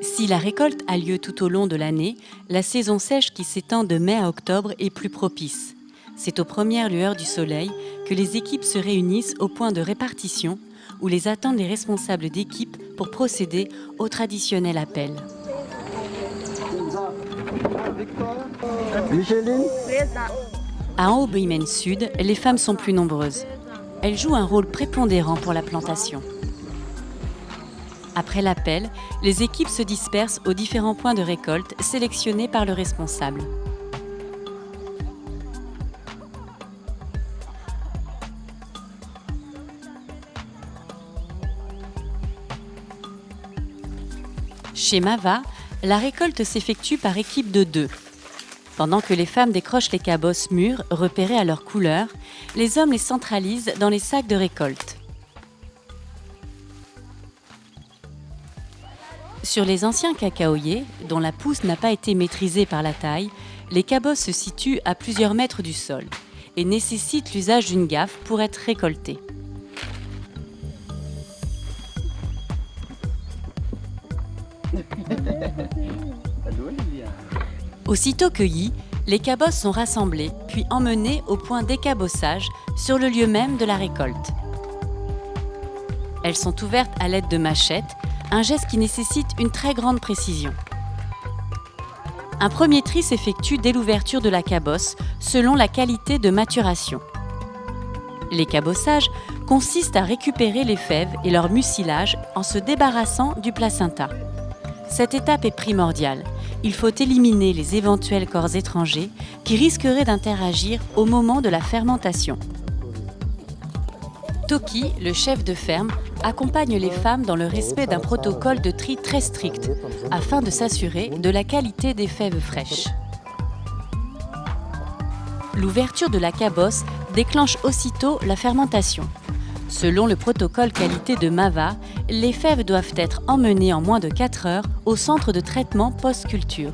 Si la récolte a lieu tout au long de l'année, la saison sèche qui s'étend de mai à octobre est plus propice. C'est aux premières lueurs du soleil que les équipes se réunissent au point de répartition où les attendent les responsables d'équipe pour procéder au traditionnel appel. À Aubimène Sud, les femmes sont plus nombreuses. Elles jouent un rôle prépondérant pour la plantation. Après l'appel, les équipes se dispersent aux différents points de récolte sélectionnés par le responsable. Chez Mava, la récolte s'effectue par équipe de deux. Pendant que les femmes décrochent les cabosses mûres repérées à leur couleur, les hommes les centralisent dans les sacs de récolte. Sur les anciens cacaoyers, dont la pousse n'a pas été maîtrisée par la taille, les cabosses se situent à plusieurs mètres du sol et nécessitent l'usage d'une gaffe pour être récoltées. Aussitôt cueillis, les cabosses sont rassemblées puis emmenées au point d'écabossage sur le lieu même de la récolte. Elles sont ouvertes à l'aide de machettes, un geste qui nécessite une très grande précision. Un premier tri s'effectue dès l'ouverture de la cabosse selon la qualité de maturation. L'écabossage consiste à récupérer les fèves et leur mucilage en se débarrassant du placenta. Cette étape est primordiale. Il faut éliminer les éventuels corps étrangers qui risqueraient d'interagir au moment de la fermentation. Toki, le chef de ferme, accompagne les femmes dans le respect d'un protocole de tri très strict afin de s'assurer de la qualité des fèves fraîches. L'ouverture de la cabosse déclenche aussitôt la fermentation. Selon le protocole qualité de MAVA, les fèves doivent être emmenées en moins de 4 heures au centre de traitement post-culture